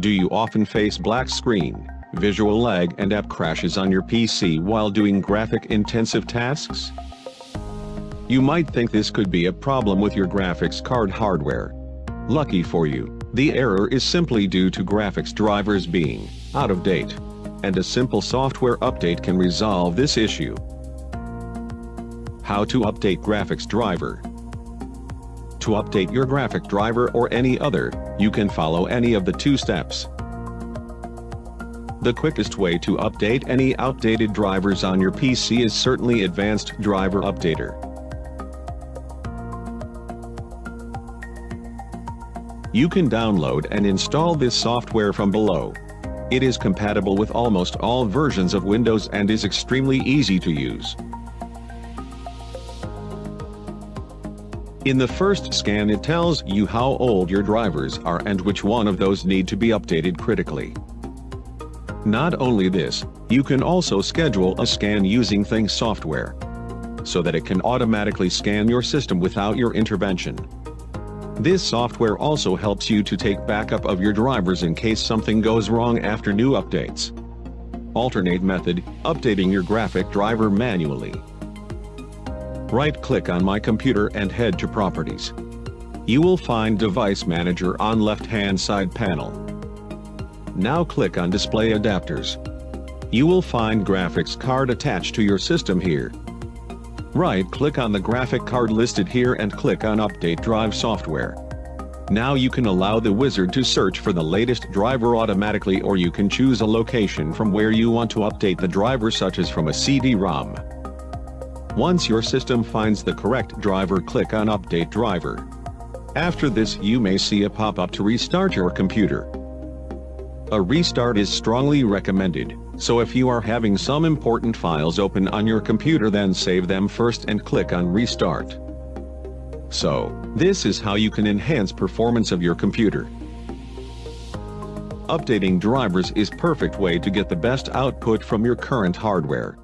Do you often face black screen, visual lag and app crashes on your PC while doing graphic-intensive tasks? You might think this could be a problem with your graphics card hardware. Lucky for you, the error is simply due to graphics drivers being out of date. And a simple software update can resolve this issue. How to update graphics driver To update your graphic driver or any other, you can follow any of the two steps. The quickest way to update any outdated drivers on your PC is certainly Advanced Driver Updater. You can download and install this software from below. It is compatible with almost all versions of Windows and is extremely easy to use. In the first scan it tells you how old your drivers are and which one of those need to be updated critically. Not only this, you can also schedule a scan using Things software, so that it can automatically scan your system without your intervention. This software also helps you to take backup of your drivers in case something goes wrong after new updates. Alternate method, updating your graphic driver manually. Right-click on My Computer and head to Properties. You will find Device Manager on left-hand side panel. Now click on Display Adapters. You will find graphics card attached to your system here. Right-click on the graphic card listed here and click on Update Drive Software. Now you can allow the wizard to search for the latest driver automatically or you can choose a location from where you want to update the driver such as from a CD-ROM. Once your system finds the correct driver click on Update Driver. After this you may see a pop-up to restart your computer. A restart is strongly recommended, so if you are having some important files open on your computer then save them first and click on restart. So, this is how you can enhance performance of your computer. Updating drivers is perfect way to get the best output from your current hardware.